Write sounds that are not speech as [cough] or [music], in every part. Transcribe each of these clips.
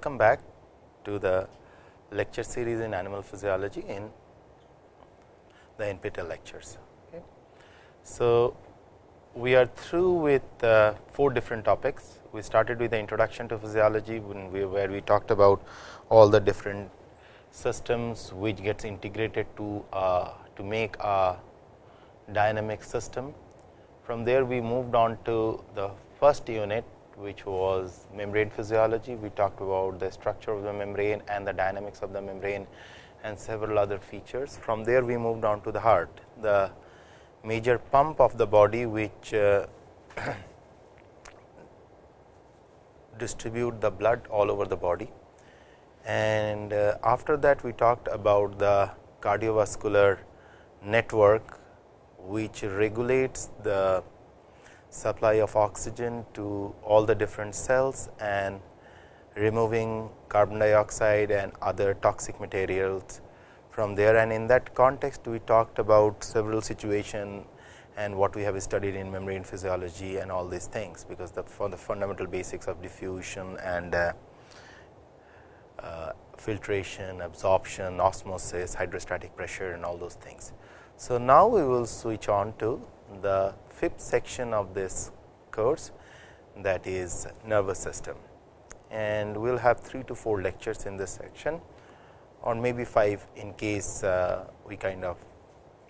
welcome back to the lecture series in animal physiology in the NPTEL lectures. Okay. So, we are through with uh, four different topics. We started with the introduction to physiology when we, where we talked about all the different systems which gets integrated to uh, to make a dynamic system. From there we moved on to the first unit which was membrane physiology. We talked about the structure of the membrane and the dynamics of the membrane and several other features. From there we moved on to the heart, the major pump of the body which uh, [coughs] distribute the blood all over the body. And uh, after that we talked about the cardiovascular network which regulates the supply of oxygen to all the different cells and removing carbon dioxide and other toxic materials from there. And in that context, we talked about several situations and what we have studied in membrane physiology and all these things, because the for the fundamental basics of diffusion and uh, uh, filtration, absorption, osmosis, hydrostatic pressure and all those things. So, now we will switch on to the fifth section of this course that is nervous system and we will have 3 to 4 lectures in this section or maybe 5 in case uh, we kind of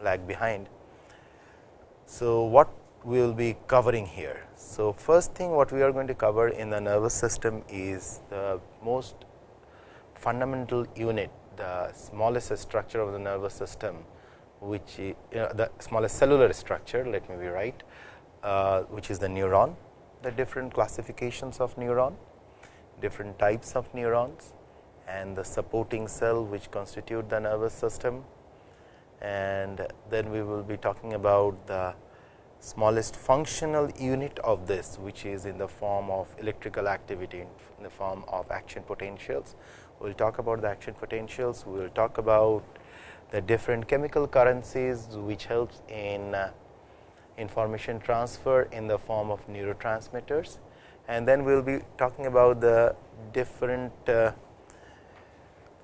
lag behind. So, what we will be covering here. So, first thing what we are going to cover in the nervous system is the most fundamental unit, the smallest structure of the nervous system which you know, the smallest cellular structure let me be right uh, which is the neuron the different classifications of neuron different types of neurons and the supporting cell which constitute the nervous system and then we will be talking about the smallest functional unit of this which is in the form of electrical activity in the form of action potentials. We will talk about the action potentials, we will talk about the different chemical currencies which helps in uh, information transfer in the form of neurotransmitters and then we will be talking about the different uh,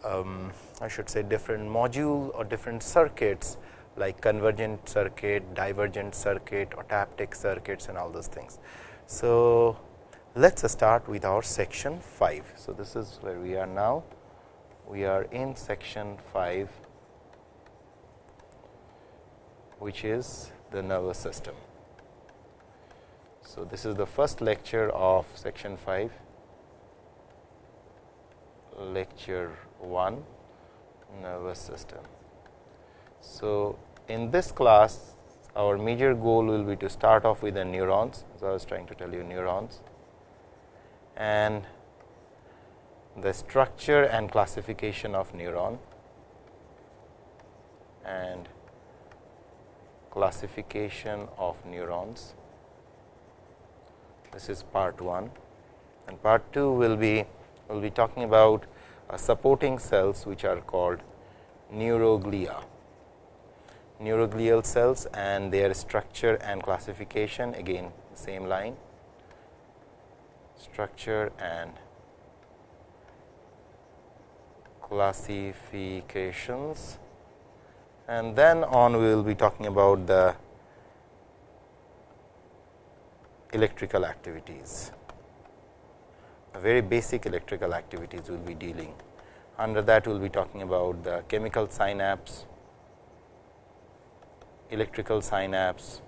um, I should say different module or different circuits like convergent circuit, divergent circuit or taptic circuits and all those things. So, let us start with our section 5. So, this is where we are now. We are in section 5 which is the nervous system. So, this is the first lecture of section 5, lecture 1 nervous system. So, in this class our major goal will be to start off with the neurons. So, I was trying to tell you neurons and the structure and classification of neuron and classification of neurons. This is part 1 and part 2 will be will be talking about uh, supporting cells which are called neuroglia. Neuroglial cells and their structure and classification again same line structure and classifications and then on we will be talking about the electrical activities very basic electrical activities we will be dealing. Under that we will be talking about the chemical synapse, electrical synapse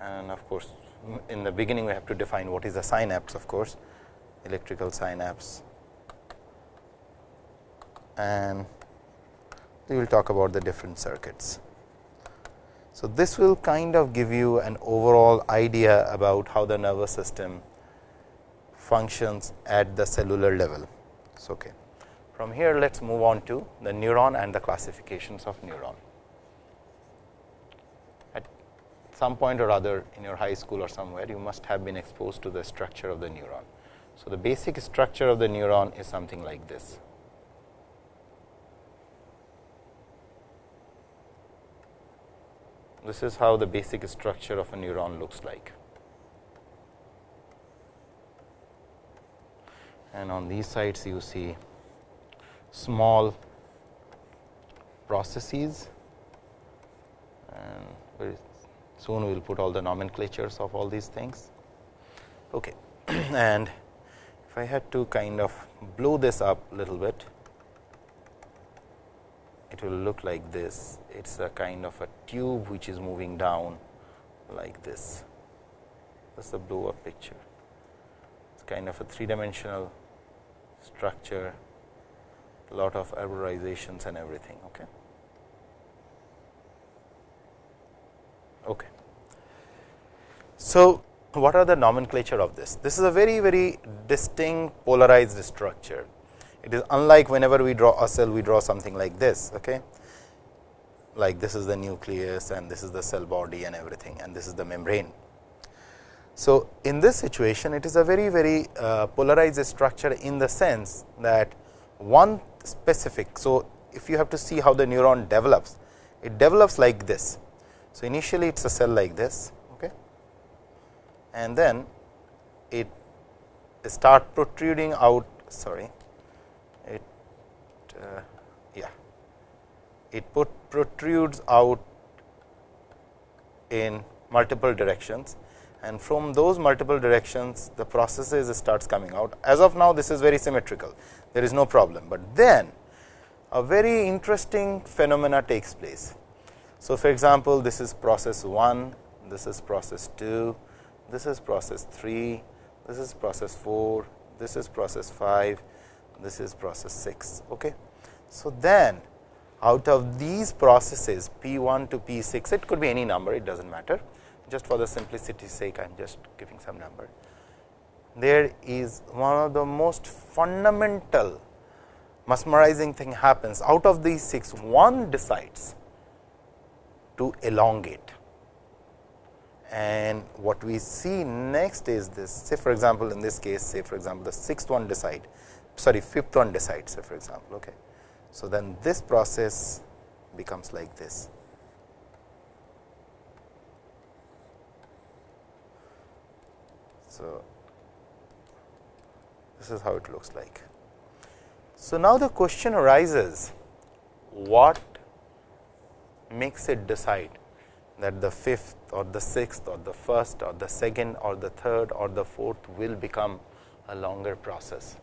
and of course, in the beginning we have to define what is the synapse of course, electrical synapse and we will talk about the different circuits. So, this will kind of give you an overall idea about how the nervous system functions at the cellular level. So, okay. From here, let us move on to the neuron and the classifications of neuron. At some point or other in your high school or somewhere, you must have been exposed to the structure of the neuron. So, the basic structure of the neuron is something like this. This is how the basic structure of a neuron looks like. and on these sides you see small processes and soon we will put all the nomenclatures of all these things. Okay. [clears throat] and if I had to kind of blow this up a little bit, it will look like this. It is a kind of a tube which is moving down like this. This is a blow up picture. It is kind of a three dimensional structure, lot of arborizations and everything. Okay. Okay. So, what are the nomenclature of this? This is a very very distinct polarized structure. It is unlike whenever we draw a cell, we draw something like this. Okay? Like this is the nucleus and this is the cell body and everything and this is the membrane. So, in this situation it is a very very uh, polarized structure in the sense that one specific. So, if you have to see how the neuron develops, it develops like this. So, initially it is a cell like this okay, and then it start protruding out sorry it uh, yeah it put protrudes out in multiple directions and from those multiple directions the processes starts coming out. As of now this is very symmetrical, there is no problem, but then a very interesting phenomena takes place. So, for example, this is process 1, this is process 2, this is process 3, this is process 4, this is process 5, this is process 6. Okay. So, then out of these processes P 1 to P 6, it could be any number, it does not matter just for the simplicity sake I am just giving some number. There is one of the most fundamental mesmerizing thing happens out of these 6 one decides to elongate and what we see next is this say for example, in this case say for example, the sixth one decide sorry fifth one decides say for example. Okay. So, then this process becomes like this So, this is how it looks like. So, now the question arises what makes it decide that the fifth or the sixth or the first or the second or the third or the fourth will become a longer process.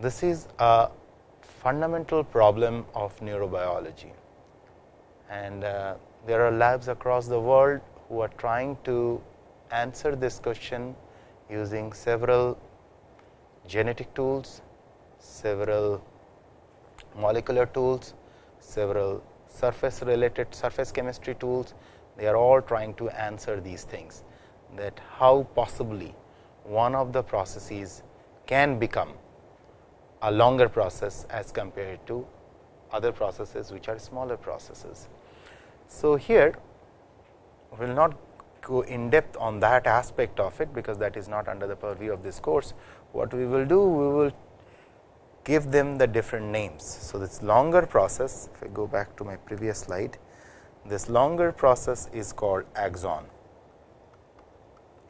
This is a fundamental problem of neurobiology and uh, there are labs across the world who are trying to answer this question using several genetic tools, several molecular tools, several surface related surface chemistry tools. They are all trying to answer these things that how possibly one of the processes can become a longer process as compared to other processes which are smaller processes. So, here we will not go in depth on that aspect of it, because that is not under the purview of this course. What we will do? We will give them the different names. So, this longer process, if I go back to my previous slide, this longer process is called axon,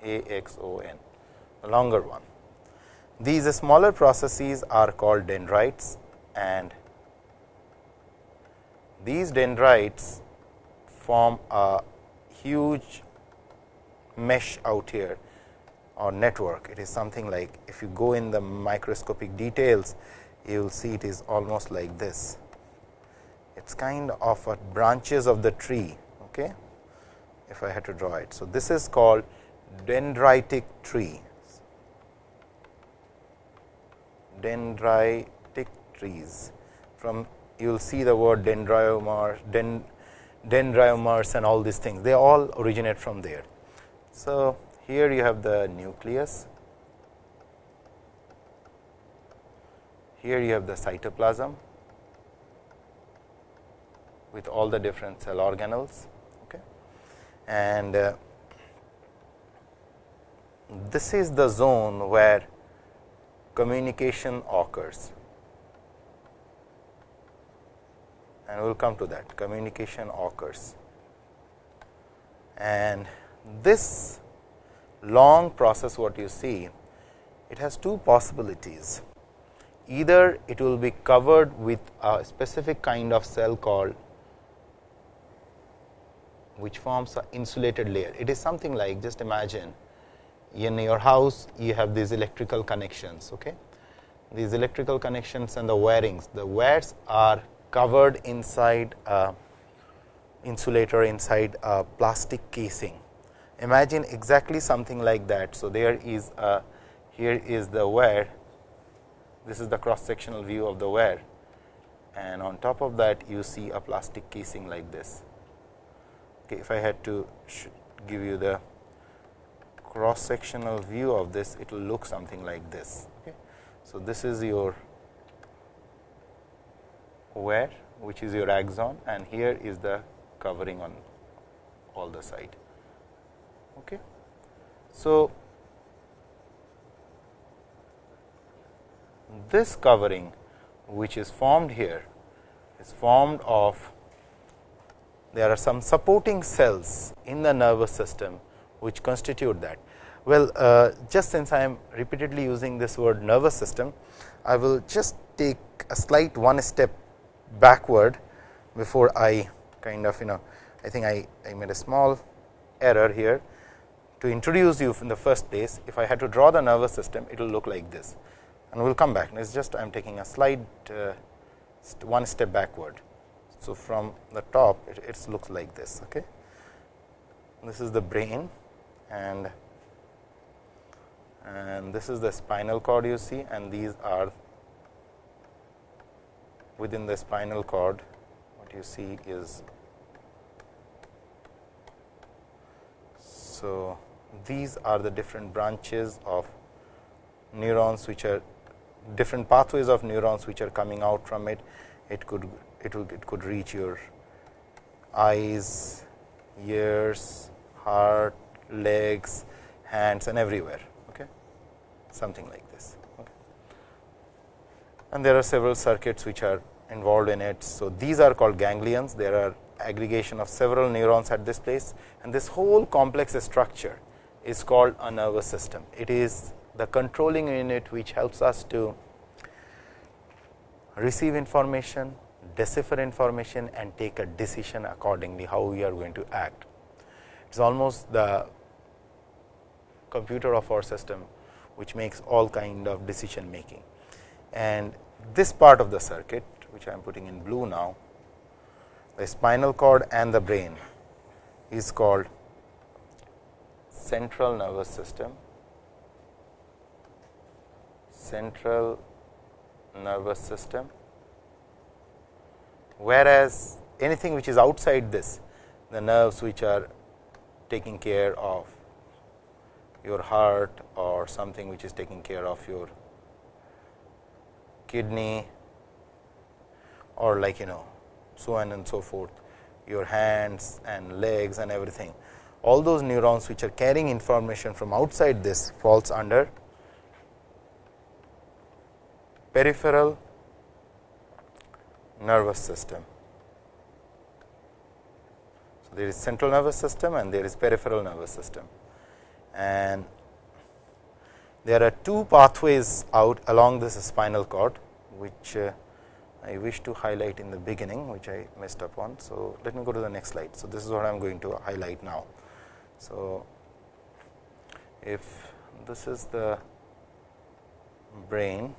A X O N, the longer one. These smaller processes are called dendrites and these dendrites form a huge mesh out here or network. It is something like if you go in the microscopic details, you will see it is almost like this. It is kind of a branches of the tree. Okay? If I had to draw it. So, this is called dendritic tree. Dendritic trees from you will see the word dendrimers, dendrimers and all these things they all originate from there. So, here you have the nucleus, here you have the cytoplasm with all the different cell organelles okay. and uh, this is the zone where communication occurs and we will come to that communication occurs and this long process what you see it has two possibilities. Either it will be covered with a specific kind of cell called which forms an insulated layer. It is something like just imagine in your house you have these electrical connections. Okay? These electrical connections and the wirings, the wires are covered inside a insulator inside a plastic casing. Imagine exactly something like that. So, there is a here is the wire, this is the cross sectional view of the wire and on top of that you see a plastic casing like this. Okay, if I had to give you the cross sectional view of this, it will look something like this. Okay. So, this is your wire which is your axon and here is the covering on all the side. Okay. So, this covering which is formed here is formed of there are some supporting cells in the nervous system which constitute that. Well, uh, just since I am repeatedly using this word nervous system, I will just take a slight one step backward before I kind of you know I think I, I made a small error here to introduce you in the first place. If I had to draw the nervous system, it will look like this and we will come back. It is just I am taking a slight uh, one step backward. So, from the top it, it looks like this. Okay. This is the brain and and this is the spinal cord you see and these are within the spinal cord what you see is so these are the different branches of neurons which are different pathways of neurons which are coming out from it. It could it, would, it could reach your eyes, ears, heart, legs, hands and everywhere okay? Something like this okay. and there are several circuits which are involved in it. So these are called ganglions. There are aggregation of several neurons at this place. And this whole complex structure is called a nervous system. It is the controlling unit which helps us to receive information, decipher information and take a decision accordingly how we are going to act. It is almost the computer of our system which makes all kind of decision making. And this part of the circuit which I am putting in blue now, the spinal cord and the brain is called central nervous system central nervous system, whereas anything which is outside this, the nerves which are taking care of your heart or something which is taking care of your kidney or like you know so on and so forth, your hands and legs and everything. All those neurons which are carrying information from outside this falls under peripheral nervous system. So, there is central nervous system and there is peripheral nervous system and there are two pathways out along this spinal cord which uh, I wish to highlight in the beginning which I messed up on. So, let me go to the next slide. So, this is what I am going to highlight now. So, if this is the brain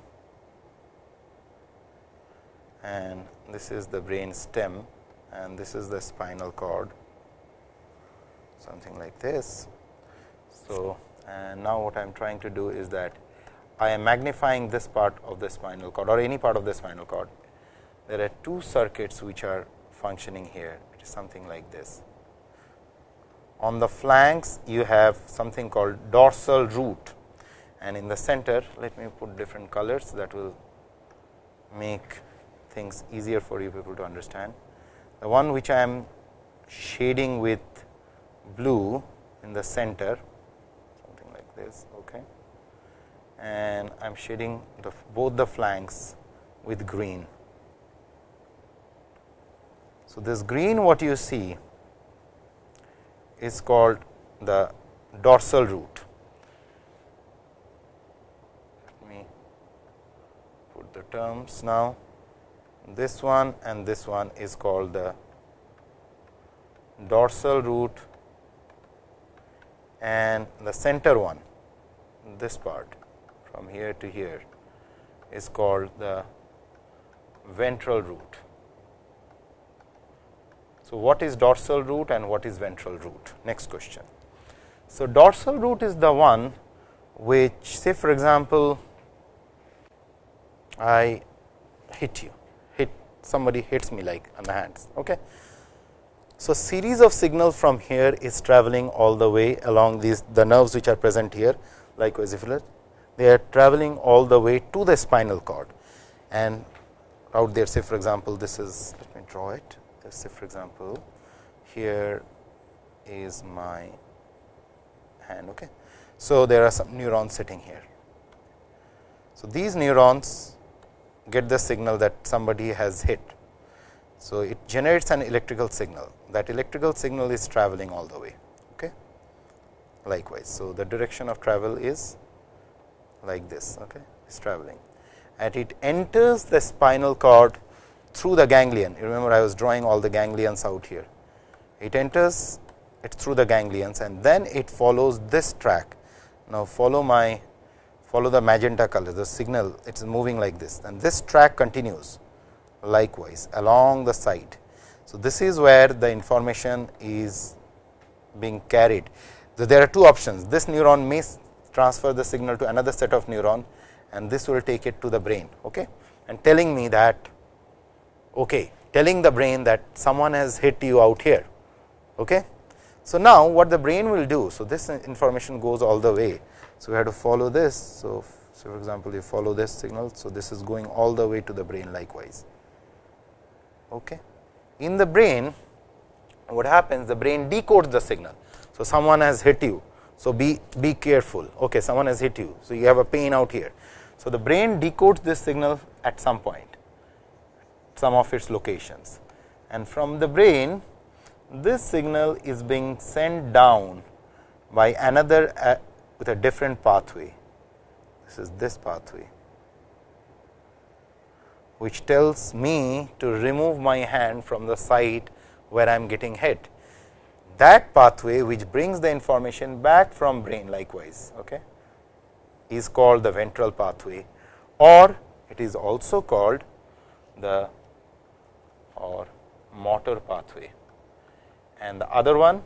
and this is the brain stem and this is the spinal cord something like this. So, and now what I am trying to do is that I am magnifying this part of the spinal cord or any part of the spinal cord. There are two circuits which are functioning here, it is something like this. On the flanks, you have something called dorsal root and in the center, let me put different colors that will make things easier for you people to understand. The one which I am shading with blue in the center this okay and I am shading the both the flanks with green. So, this green what you see is called the dorsal root Let me put the terms now. This one and this one is called the dorsal root and the center one this part from here to here is called the ventral root. So, what is dorsal root and what is ventral root? Next question. So, dorsal root is the one which say for example, I hit you, hit somebody hits me like on the hands. Okay. So, series of signal from here is traveling all the way along these the nerves which are present here you look they are traveling all the way to the spinal cord and out there say for example, this is let me draw it let's say for example, here is my hand. Okay. So, there are some neurons sitting here. So, these neurons get the signal that somebody has hit. So, it generates an electrical signal that electrical signal is traveling all the way. Okay. Likewise, so the direction of travel is like this, okay, is traveling and it enters the spinal cord through the ganglion. You remember I was drawing all the ganglions out here. It enters it through the ganglions and then it follows this track. Now, follow my follow the magenta color the signal it is moving like this and this track continues likewise along the side. So, this is where the information is being carried. So, there are two options this neuron may transfer the signal to another set of neuron and this will take it to the brain okay, and telling me that okay, telling the brain that someone has hit you out here. Okay. So, now what the brain will do. So, this information goes all the way. So, we have to follow this. So, so for example, you follow this signal. So, this is going all the way to the brain likewise. Okay. In the brain, what happens? The brain decodes the signal. So, someone has hit you. So, be, be careful. Okay, someone has hit you. So, you have a pain out here. So, the brain decodes this signal at some point some of its locations and from the brain this signal is being sent down by another uh, with a different pathway. This is this pathway which tells me to remove my hand from the site where I am getting hit. That pathway which brings the information back from brain likewise okay, is called the ventral pathway or it is also called the or motor pathway and the other one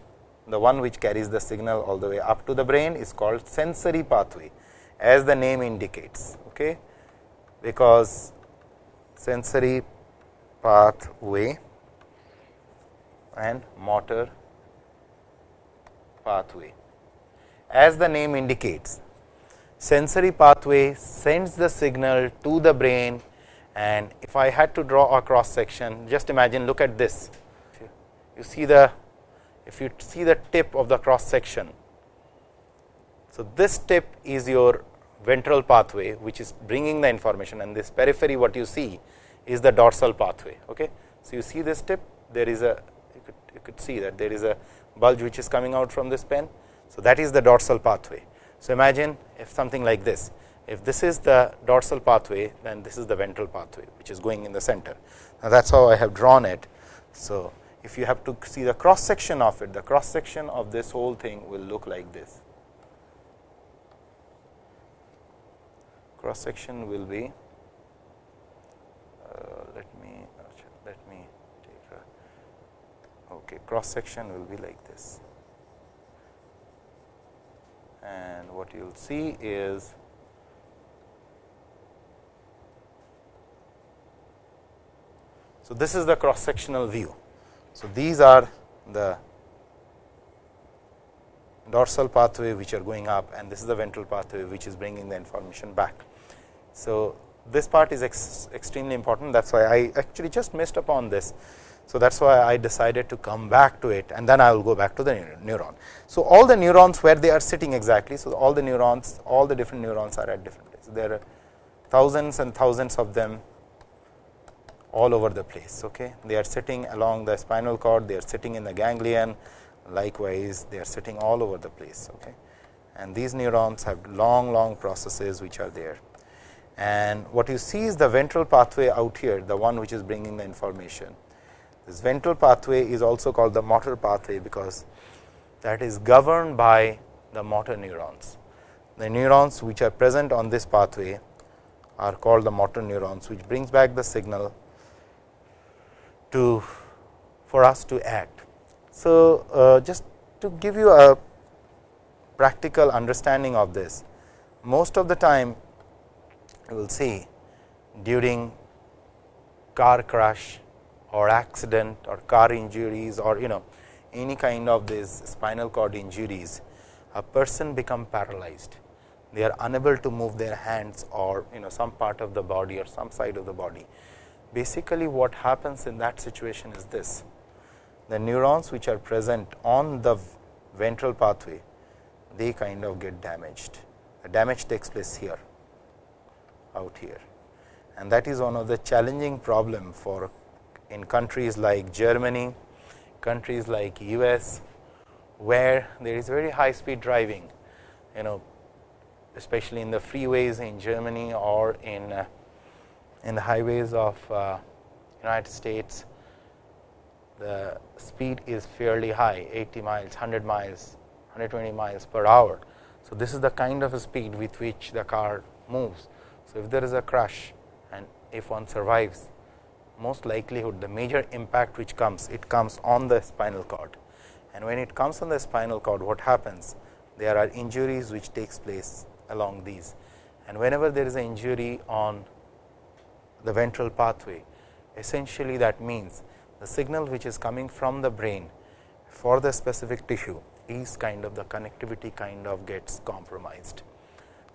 the one which carries the signal all the way up to the brain is called sensory pathway as the name indicates okay because sensory pathway and motor pathway as the name indicates sensory pathway sends the signal to the brain and if I had to draw a cross section just imagine look at this you see the if you see the tip of the cross section. So, this tip is your ventral pathway which is bringing the information and this periphery what you see is the dorsal pathway. Okay. So, you see this tip there is a you could, you could see that there is a bulge which is coming out from this pen. So, that is the dorsal pathway. So, imagine if something like this if this is the dorsal pathway, then this is the ventral pathway, which is going in the center. Now, that is how I have drawn it. So, if you have to see the cross section of it, the cross section of this whole thing will look like this. Cross section will be, Uh, let me, let me take a, okay, cross section will be like this. And what you will see is So, this is the cross sectional view. So, these are the dorsal pathway which are going up and this is the ventral pathway which is bringing the information back. So, this part is ex extremely important that is why I actually just missed upon this. So, that is why I decided to come back to it and then I will go back to the neuron. So, all the neurons where they are sitting exactly. So, all the neurons all the different neurons are at different places. There are thousands and thousands of them all over the place. Okay. They are sitting along the spinal cord, they are sitting in the ganglion, likewise they are sitting all over the place. Okay. And these neurons have long, long processes which are there. And what you see is the ventral pathway out here the one which is bringing the information. This ventral pathway is also called the motor pathway, because that is governed by the motor neurons. The neurons which are present on this pathway are called the motor neurons, which brings back the signal to for us to act. So, uh, just to give you a practical understanding of this, most of the time you will see during car crash or accident or car injuries or you know any kind of these spinal cord injuries, a person become paralyzed. They are unable to move their hands or you know some part of the body or some side of the body. Basically, what happens in that situation is this the neurons which are present on the ventral pathway, they kind of get damaged. The damage takes place here, out here and that is one of the challenging problem for in countries like Germany, countries like US, where there is very high speed driving, you know especially in the freeways in Germany or in uh, in the highways of uh, United States, the speed is fairly high 80 miles, 100 miles, 120 miles per hour. So, this is the kind of a speed with which the car moves. So, if there is a crash and if one survives, most likelihood the major impact which comes, it comes on the spinal cord. And when it comes on the spinal cord, what happens? There are injuries which takes place along these. And whenever there is an injury on the ventral pathway, essentially that means the signal which is coming from the brain for the specific tissue is kind of the connectivity kind of gets compromised.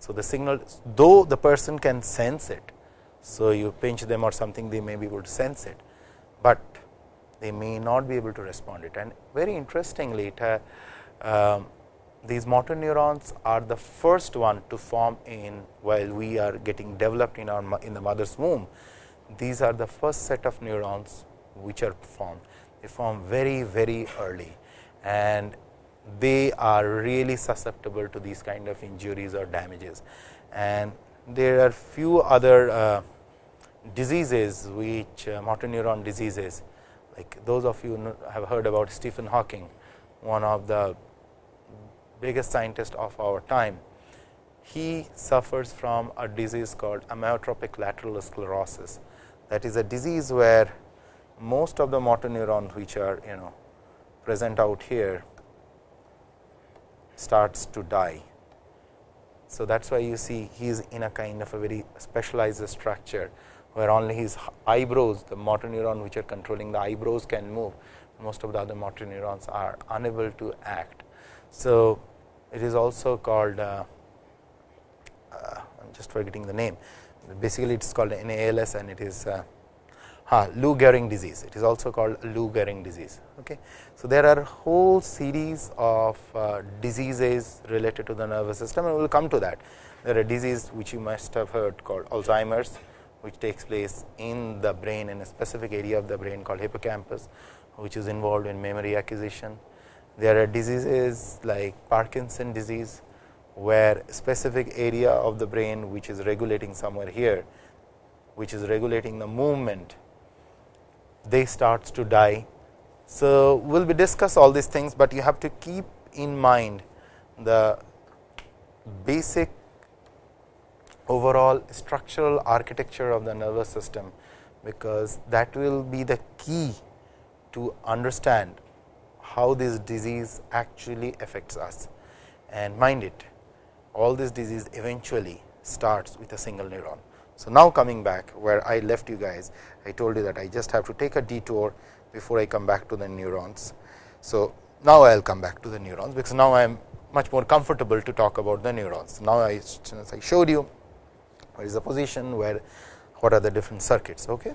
So, the signal though the person can sense it, so, you pinch them or something they may be able to sense it, but they may not be able to respond it. And very interestingly, it, uh, um, these motor neurons are the first one to form in while we are getting developed in our in the mother's womb. These are the first set of neurons which are formed. They form very very early and they are really susceptible to these kind of injuries or damages. And there are few other uh, diseases which uh, motor neuron diseases like those of you have heard about Stephen Hawking, one of the biggest scientists of our time. He suffers from a disease called amyotrophic lateral sclerosis. That is a disease where most of the motor neurons which are you know present out here starts to die. So, that is why you see he is in a kind of a very specialized structure where only his eyebrows, the motor neuron which are controlling the eyebrows can move, most of the other motor neurons are unable to act. So, it is also called, uh, uh, I am just forgetting the name, basically it is called NALS and it is uh, uh, Lou Gehrig disease, it is also called Lou Gehrig disease. Okay. So, there are whole series of uh, diseases related to the nervous system and we will come to that. There are diseases which you must have heard called Alzheimer's, which takes place in the brain in a specific area of the brain called hippocampus, which is involved in memory acquisition. There are diseases like Parkinson disease, where specific area of the brain which is regulating somewhere here, which is regulating the movement, they starts to die. So, we will be discuss all these things, but you have to keep in mind the basic overall structural architecture of the nervous system, because that will be the key to understand how this disease actually affects us. And mind it, all this disease eventually starts with a single neuron. So, now coming back where I left you guys, I told you that I just have to take a detour before I come back to the neurons. So, now I will come back to the neurons, because now I am much more comfortable to talk about the neurons. Now, I, I showed you what is the position, where what are the different circuits. Okay.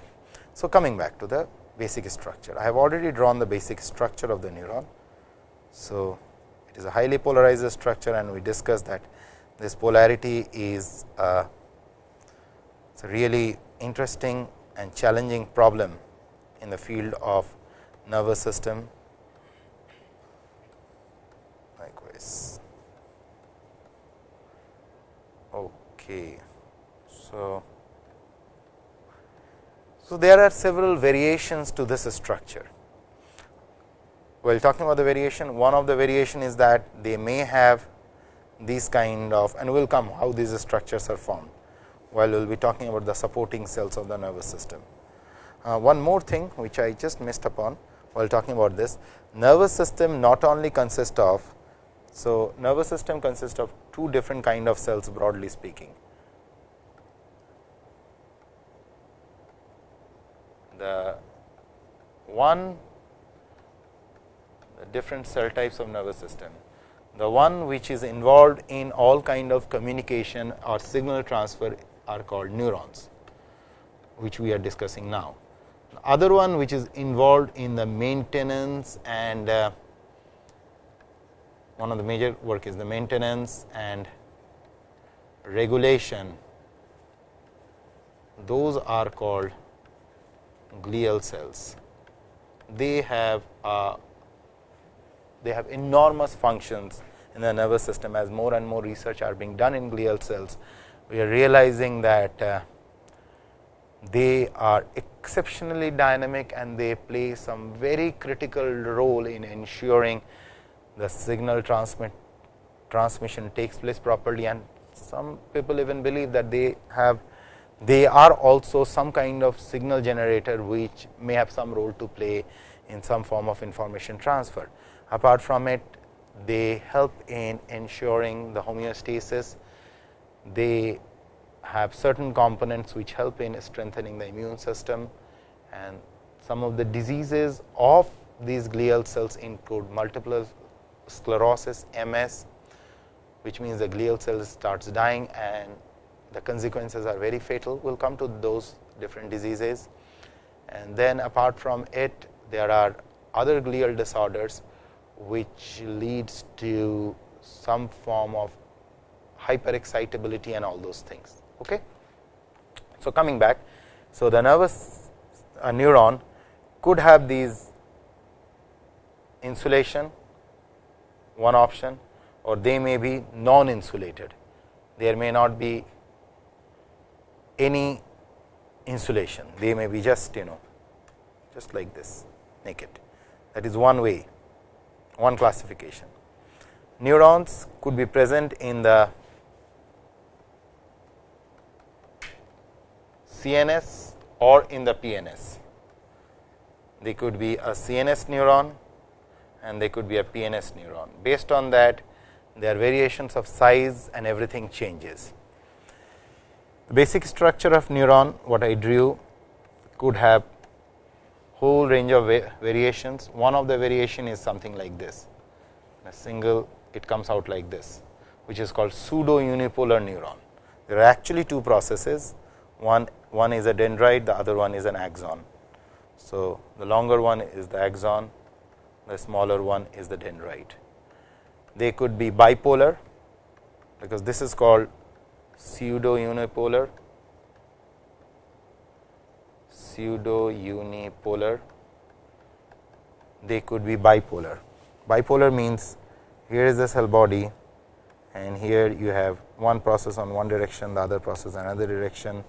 So, coming back to the basic structure, I have already drawn the basic structure of the neuron. So, it is a highly polarized structure and we discussed that this polarity is a, a really interesting and challenging problem in the field of nervous system. Likewise. Okay. So, so there are several variations to this structure. While talking about the variation, one of the variation is that they may have these kind of and we will come how these structures are formed, while we will be talking about the supporting cells of the nervous system. Uh, one more thing which I just missed upon while talking about this, nervous system not only consists of, so nervous system consists of two different kind of cells broadly speaking. The one the different cell types of nervous system the one which is involved in all kind of communication or signal transfer are called neurons, which we are discussing now. The other one which is involved in the maintenance and uh, one of the major work is the maintenance and regulation. Those are called glial cells. They have a they have enormous functions in the nervous system as more and more research are being done in glial cells. We are realizing that uh, they are exceptionally dynamic and they play some very critical role in ensuring the signal transmit transmission takes place properly and some people even believe that they have they are also some kind of signal generator which may have some role to play in some form of information transfer. Apart from it, they help in ensuring the homeostasis. They have certain components which help in strengthening the immune system and some of the diseases of these glial cells include multiple sclerosis, MS, which means the glial cell starts dying and the consequences are very fatal. We will come to those different diseases. And then apart from it, there are other glial disorders which leads to some form of hyperexcitability and all those things. Okay? So, coming back, so the nervous uh, neuron could have these insulation one option or they may be non insulated. There may not be any insulation, they may be just you know just like this naked that is one way one classification. Neurons could be present in the CNS or in the PNS. They could be a CNS neuron and they could be a PNS neuron. Based on that, there are variations of size and everything changes. The basic structure of neuron, what I drew could have whole range of variations. One of the variation is something like this, a single it comes out like this, which is called pseudo unipolar neuron. There are actually two processes, one, one is a dendrite, the other one is an axon. So, the longer one is the axon, the smaller one is the dendrite. They could be bipolar, because this is called pseudo unipolar pseudo unipolar, they could be bipolar. Bipolar means here is the cell body and here you have one process on one direction, the other process another direction.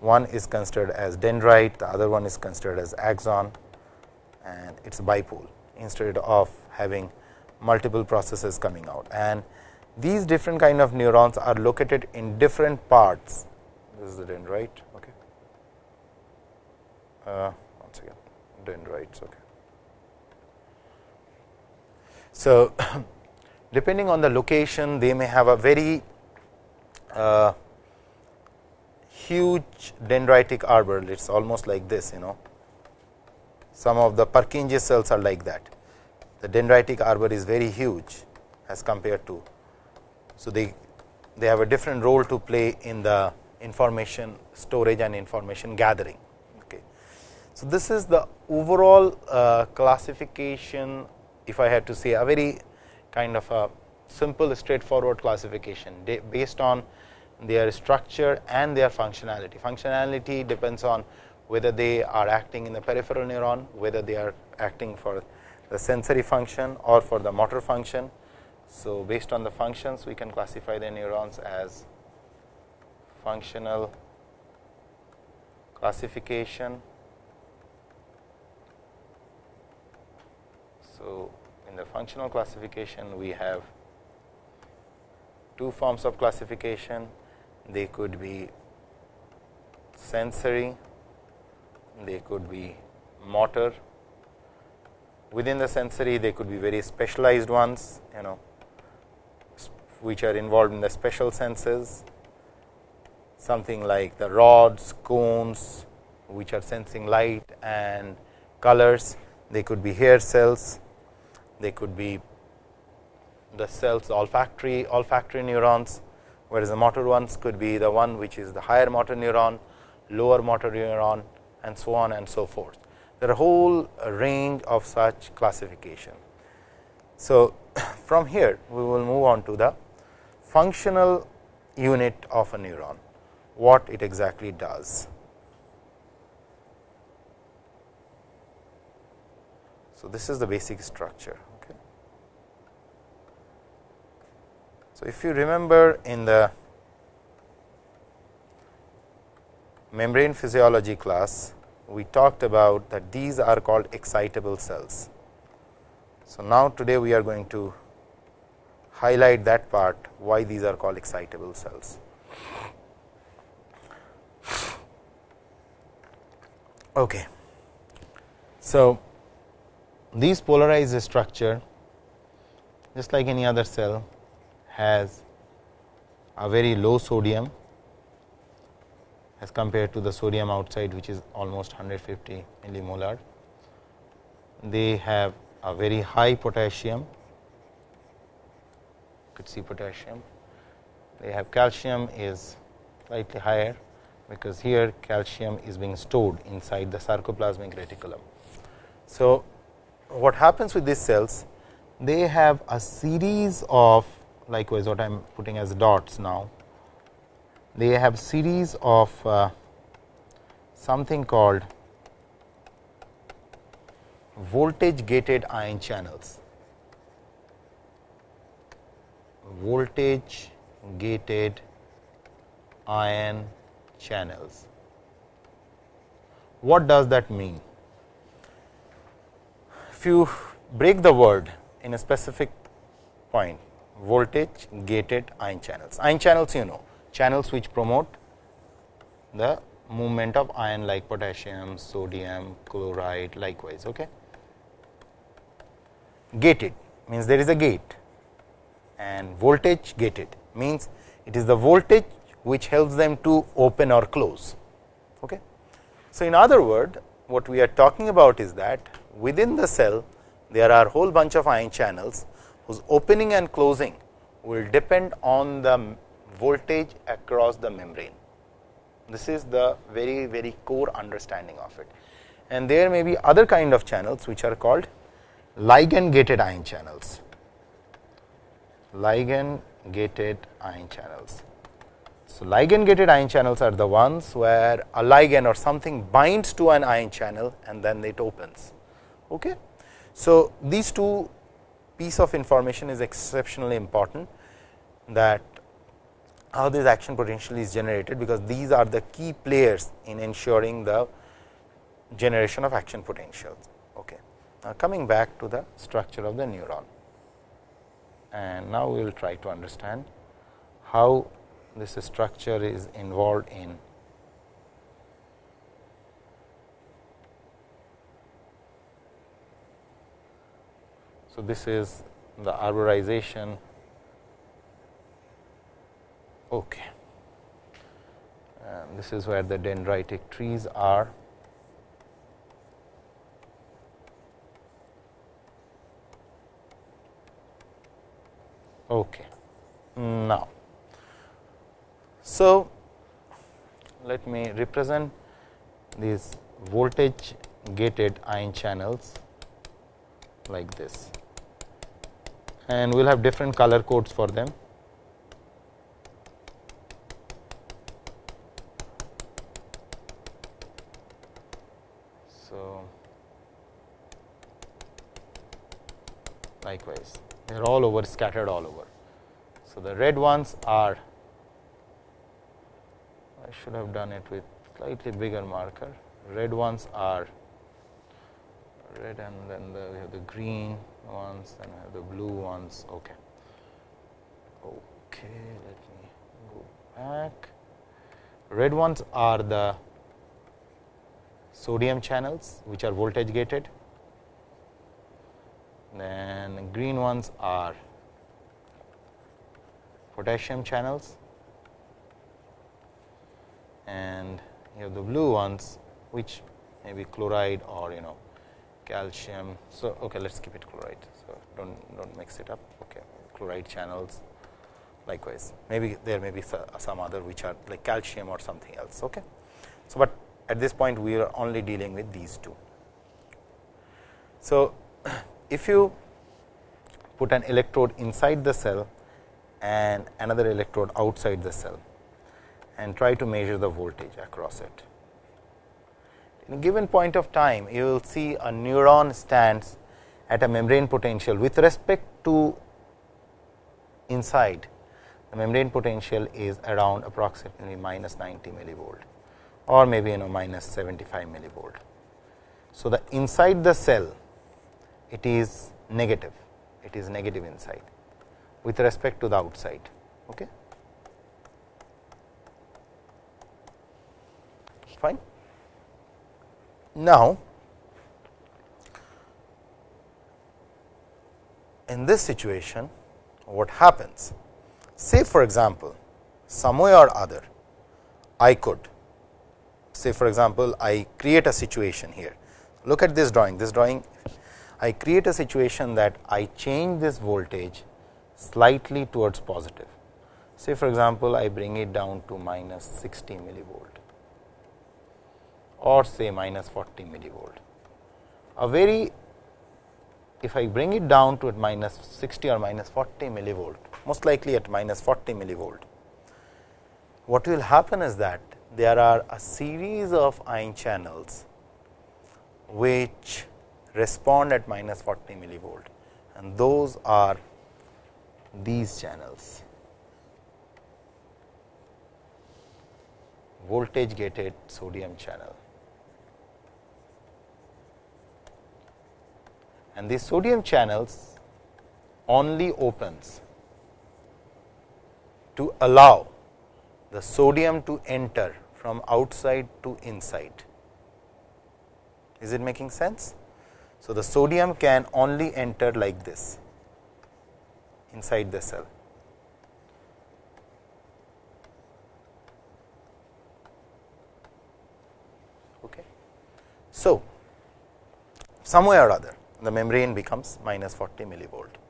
One is considered as dendrite, the other one is considered as axon and it is bipole instead of having multiple processes coming out. And these different kind of neurons are located in different parts. This is the dendrite uh, once again dendrites. Okay. So, [coughs] depending on the location, they may have a very uh, huge dendritic arbor. It is almost like this, you know. Some of the Purkinje cells are like that. The dendritic arbor is very huge as compared to. So, they they have a different role to play in the information storage and information gathering. Okay. So, this is the overall uh, classification if I had to say a very kind of a simple straightforward classification based on their structure and their functionality. Functionality depends on whether they are acting in the peripheral neuron, whether they are acting for the sensory function or for the motor function. So, based on the functions we can classify the neurons as functional classification. So, in the functional classification we have two forms of classification. They could be sensory, they could be motor. Within the sensory, they could be very specialized ones, you know, which are involved in the special senses, something like the rods, cones, which are sensing light and colors. They could be hair cells, they could be the cells olfactory olfactory neurons, whereas the motor ones could be the one which is the higher motor neuron, lower motor neuron and so on and so forth. There are a whole range of such classification. So, [coughs] from here we will move on to the functional unit of a neuron, what it exactly does. So, this is the basic structure. Okay. So, if you remember in the membrane physiology class, we talked about that these are called excitable cells. So, now today we are going to highlight that part why these are called excitable cells. Okay. So, these polarized structure just like any other cell has a very low sodium as compared to the sodium outside which is almost 150 millimolar. They have a very high potassium, you could see potassium. They have calcium is slightly higher, because here calcium is being stored inside the sarcoplasmic reticulum. So, what happens with these cells? They have a series of likewise what I am putting as dots now they have series of uh, something called voltage gated ion channels. Voltage gated ion channels. What does that mean? If you break the word in a specific point, voltage gated ion channels. Ion channels you know, channels which promote the movement of ion like potassium, sodium, chloride likewise. Okay. Gated means there is a gate and voltage gated means it is the voltage which helps them to open or close. Okay. So, in other word what we are talking about is that within the cell there are whole bunch of ion channels whose opening and closing will depend on the voltage across the membrane. This is the very very core understanding of it and there may be other kind of channels which are called ligand gated ion channels. Ligand gated ion channels. So, ligand gated ion channels are the ones where a ligand or something binds to an ion channel and then it opens. Okay. So, these two piece of information is exceptionally important that how this action potential is generated, because these are the key players in ensuring the generation of action potentials. Okay. Now, coming back to the structure of the neuron and now we will try to understand how this structure is involved in So, this is the arborization Okay. And this is where the dendritic trees are. Okay. Now, so let me represent these voltage gated ion channels like this and we will have different color codes for them. So, likewise they are all over scattered all over. So, the red ones are I should have done it with slightly bigger marker. Red ones are red and then the, we have the green ones, then we have the blue ones. Okay. Okay, let me go back. Red ones are the sodium channels, which are voltage gated. Then green ones are potassium channels and you have the blue ones which may be chloride or you know calcium. So, okay, let us keep it chloride. So, do not don't mix it up okay. chloride channels likewise maybe there may be some other which are like calcium or something else. Okay. So, but at this point we are only dealing with these two. So, [clears throat] if you put an electrode inside the cell and another electrode outside the cell and try to measure the voltage across it. In a given point of time, you will see a neuron stands at a membrane potential with respect to inside the membrane potential is around approximately minus 90 millivolt or maybe you know minus 75 millivolt. So, the inside the cell it is negative, it is negative inside with respect to the outside. Okay. Fine. Now, in this situation what happens? Say for example, some way or other I could say for example, I create a situation here. Look at this drawing, this drawing I create a situation that I change this voltage slightly towards positive. Say for example, I bring it down to minus 60 millivolt or say minus 40 millivolt. A very if I bring it down to at minus 60 or minus 40 millivolt, most likely at minus 40 millivolt, what will happen is that there are a series of ion channels which respond at minus 40 millivolt and those are these channels voltage gated sodium channel. And these sodium channels only opens to allow the sodium to enter from outside to inside. Is it making sense? So, the sodium can only enter like this inside the cell. Okay. So, some way or other the membrane becomes minus 40 millivolt.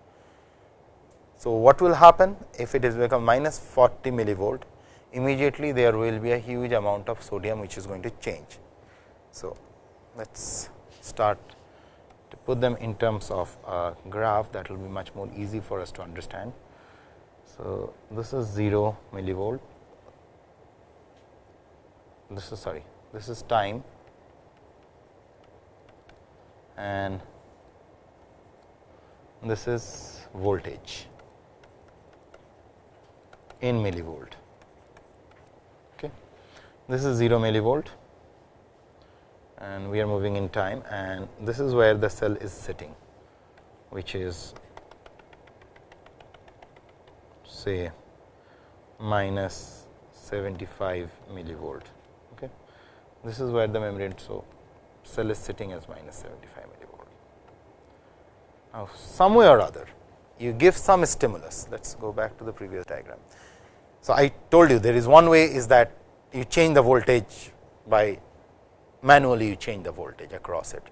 So, what will happen if it is become minus 40 millivolt immediately there will be a huge amount of sodium which is going to change. So, let us start to put them in terms of a graph that will be much more easy for us to understand. So, this is 0 millivolt, this is sorry, this is time and this is voltage in millivolt. Okay. This is 0 millivolt and we are moving in time and this is where the cell is sitting which is say minus 75 millivolt. Okay. This is where the membrane. So, cell is sitting as minus 75 millivolt. Now, some way or other you give some stimulus. Let us go back to the previous diagram. So, I told you there is one way is that you change the voltage by manually you change the voltage across it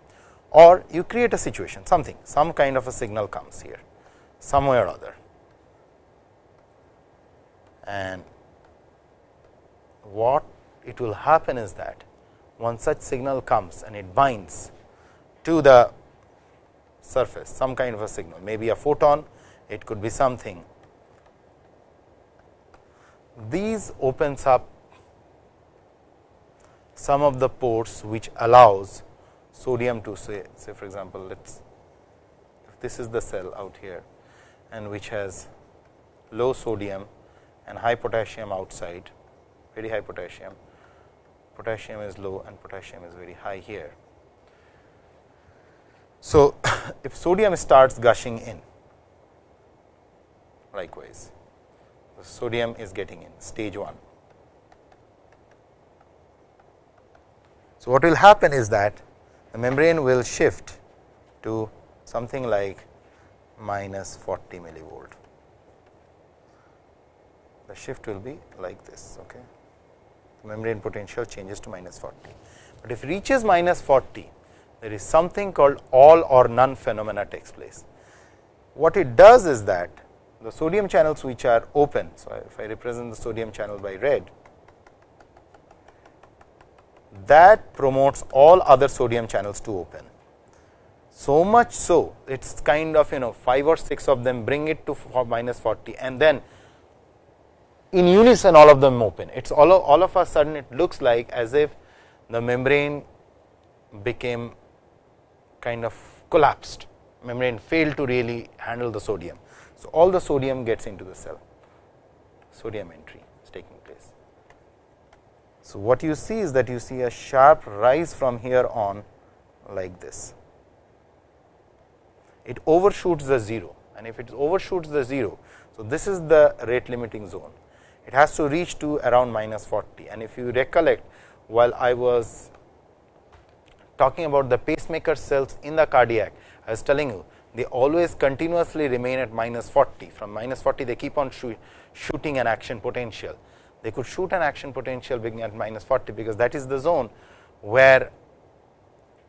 or you create a situation something some kind of a signal comes here somewhere or other and what it will happen is that one such signal comes and it binds to the surface some kind of a signal maybe a photon it could be something these opens up some of the ports which allows sodium to say say for example, let us if this is the cell out here and which has low sodium and high potassium outside very high potassium potassium is low and potassium is very high here. So, [coughs] if sodium starts gushing in likewise, sodium is getting in stage 1. So, what will happen is that the membrane will shift to something like minus 40 millivolt. The shift will be like this. Okay. The membrane potential changes to minus 40, but if reaches minus 40, there is something called all or none phenomena takes place. What it does is that the sodium channels which are open. So, if I represent the sodium channel by red, that promotes all other sodium channels to open. So much so, it is kind of you know 5 or 6 of them bring it to minus 40 and then in unison all of them open. It is all all of a sudden it looks like as if the membrane became kind of collapsed, membrane failed to really handle the sodium. So, all the sodium gets into the cell, sodium entry. Is taking place. So, what you see is that you see a sharp rise from here on like this. It overshoots the 0 and if it overshoots the 0. So, this is the rate limiting zone. It has to reach to around minus 40 and if you recollect while I was talking about the pacemaker cells in the cardiac, I was telling you they always continuously remain at minus 40. From minus 40 they keep on shooting an action potential they could shoot an action potential beginning at minus 40, because that is the zone where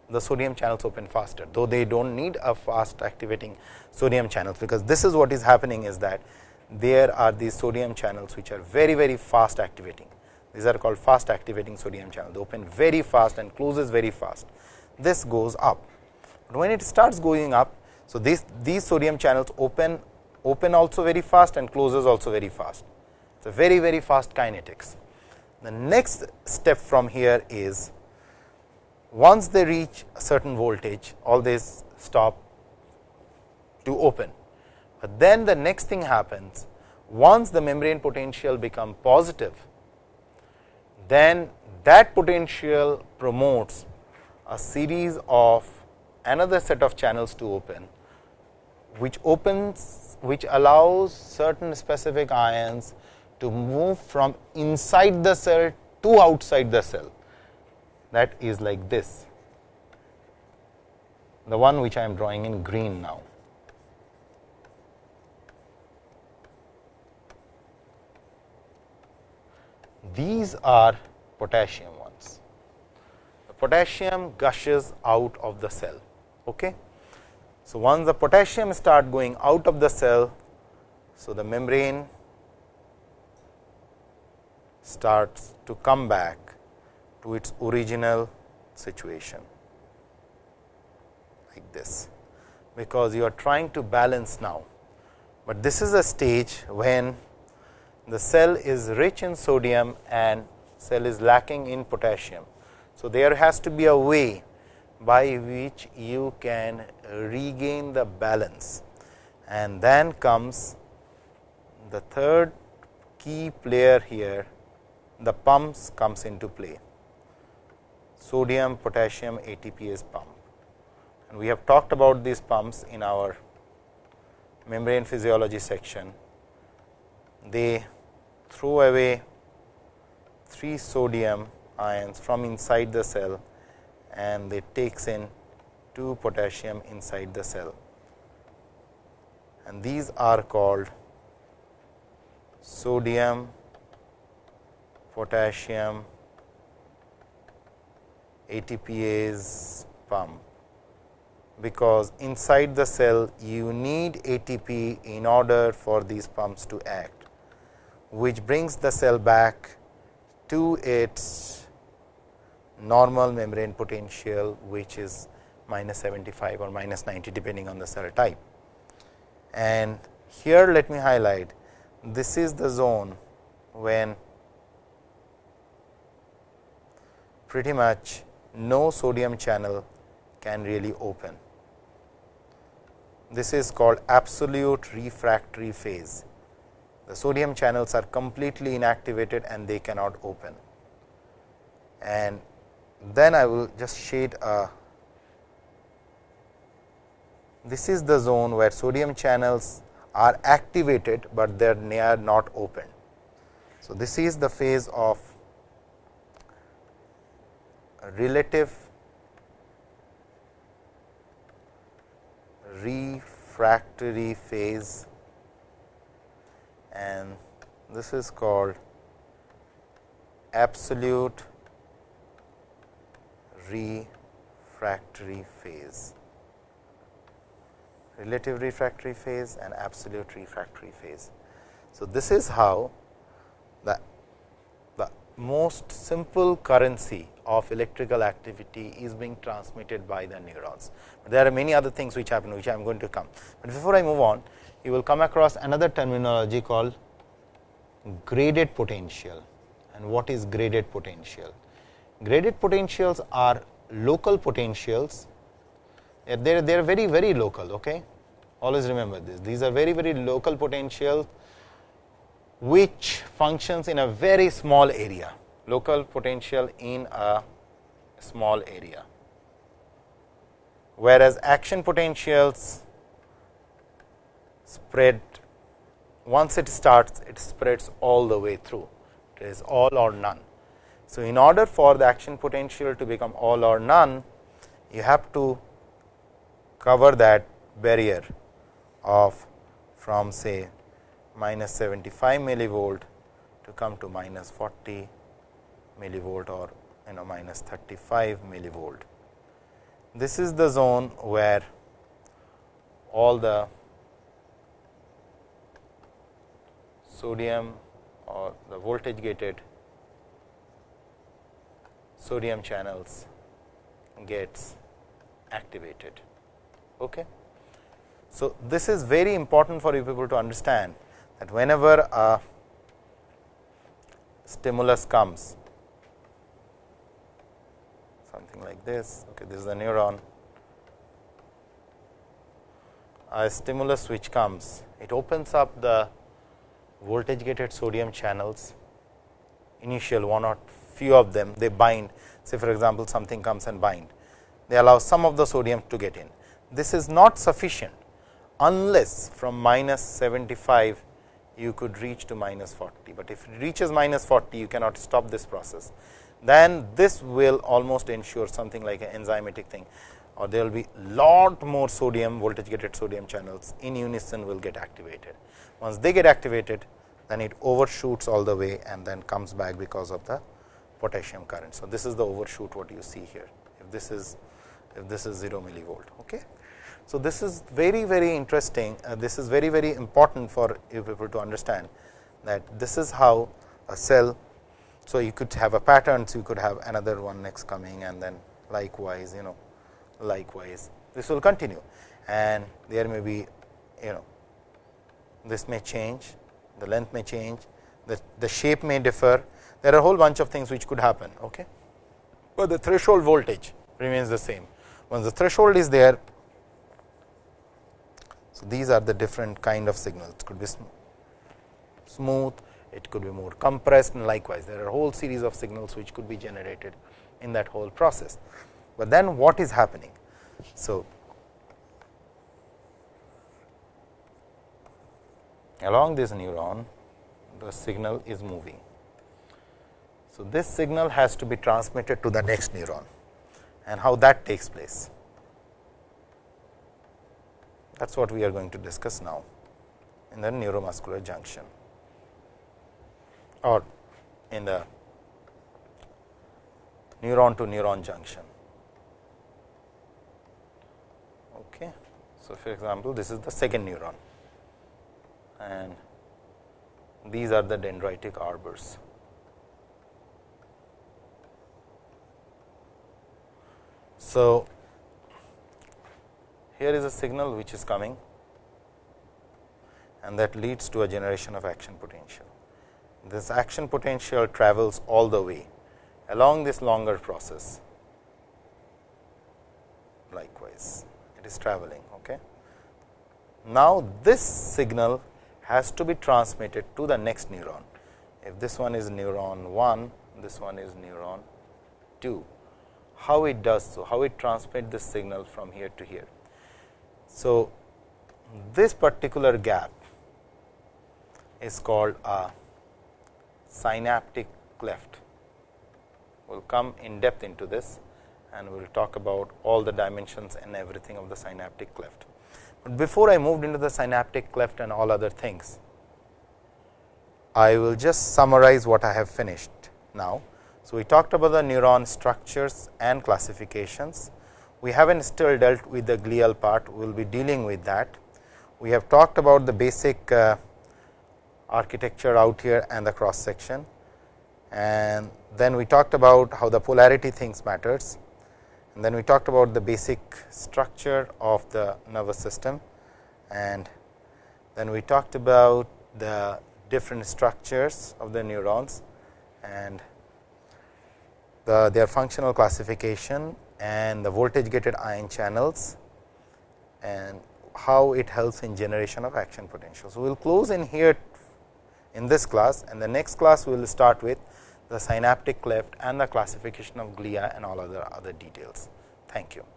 the sodium channels open faster, though they do not need a fast activating sodium channels, because this is what is happening is that there are these sodium channels which are very very fast activating. These are called fast activating sodium channels, they open very fast and closes very fast. This goes up, but when it starts going up, so these, these sodium channels open open also very fast and closes also very fast. So, very very fast kinetics. The next step from here is once they reach a certain voltage all these stop to open, but then the next thing happens once the membrane potential become positive then that potential promotes a series of another set of channels to open which opens which allows certain specific ions to move from inside the cell to outside the cell. That is like this. The one which I am drawing in green now. These are potassium potassium gushes out of the cell. Okay? So, once the potassium start going out of the cell, so the membrane starts to come back to its original situation like this, because you are trying to balance now, but this is a stage when the cell is rich in sodium and cell is lacking in potassium. So, there has to be a way by which you can regain the balance. And then comes the third key player here the pumps comes into play. Sodium potassium ATPase pump. And we have talked about these pumps in our membrane physiology section. They throw away 3 sodium ions from inside the cell and it takes in 2 potassium inside the cell. And these are called sodium potassium ATPase pump, because inside the cell you need ATP in order for these pumps to act, which brings the cell back to its normal membrane potential, which is minus 75 or minus 90 depending on the cell type. And here let me highlight this is the zone when pretty much no sodium channel can really open. This is called absolute refractory phase. The sodium channels are completely inactivated and they cannot open. and then I will just shade a this is the zone where sodium channels are activated, but they are not open. So, this is the phase of relative refractory phase and this is called absolute refractory phase relative refractory phase and absolute refractory phase. So, this is how the, the most simple currency of electrical activity is being transmitted by the neurons. But there are many other things which happen which I am going to come. But before I move on you will come across another terminology called graded potential and what is graded potential. Graded potentials are local potentials. They are, they are very very local okay? Always remember this. These are very very local potentials which functions in a very small area. Local potential in a small area. Whereas action potentials spread once it starts it spreads all the way through. It is all or none so in order for the action potential to become all or none you have to cover that barrier of from say minus 75 millivolt to come to minus 40 millivolt or you know minus 35 millivolt. This is the zone where all the sodium or the voltage gated sodium channels gets activated. Okay. So, this is very important for you people to understand that whenever a stimulus comes something like this, okay, this is a neuron, a stimulus which comes, it opens up the voltage gated sodium channels, initial one or few of them they bind, say for example, something comes and bind, they allow some of the sodium to get in this is not sufficient unless from minus 75 you could reach to minus 40, but if it reaches minus 40 you cannot stop this process. Then this will almost ensure something like an enzymatic thing or there will be lot more sodium voltage gated sodium channels in unison will get activated. Once they get activated then it overshoots all the way and then comes back because of the potassium current. So, this is the overshoot what you see here if this is if this is 0 millivolt. Okay. So, this is very very interesting uh, this is very very important for you people to understand that this is how a cell. So, you could have a pattern so you could have another one next coming and then likewise you know likewise this will continue and there may be you know this may change the length may change the, the shape may differ there are a whole bunch of things which could happen okay but the threshold voltage remains the same once the threshold is there so, these are the different kind of signals it could be sm smooth, it could be more compressed and likewise there are a whole series of signals which could be generated in that whole process. But then what is happening? So, along this neuron the signal is moving. So, this signal has to be transmitted to the next neuron and how that takes place. That is what we are going to discuss now in the neuromuscular junction or in the neuron to neuron junction. Okay. So, for example, this is the second neuron and these are the dendritic arbors. So, here is a signal which is coming and that leads to a generation of action potential. This action potential travels all the way along this longer process likewise it is traveling. Okay. Now, this signal has to be transmitted to the next neuron. If this one is neuron 1, this one is neuron do, how it does so, how it transmits the signal from here to here. So, this particular gap is called a synaptic cleft. We will come in depth into this and we will talk about all the dimensions and everything of the synaptic cleft. But before I moved into the synaptic cleft and all other things, I will just summarize what I have finished now. So, we talked about the neuron structures and classifications. We have not still dealt with the glial part, we will be dealing with that. We have talked about the basic uh, architecture out here and the cross section. And then we talked about how the polarity things matters. And then we talked about the basic structure of the nervous system. And then we talked about the different structures of the neurons. And the their functional classification and the voltage gated ion channels and how it helps in generation of action potential. So, we will close in here in this class and the next class we will start with the synaptic cleft and the classification of glia and all other other details. Thank you.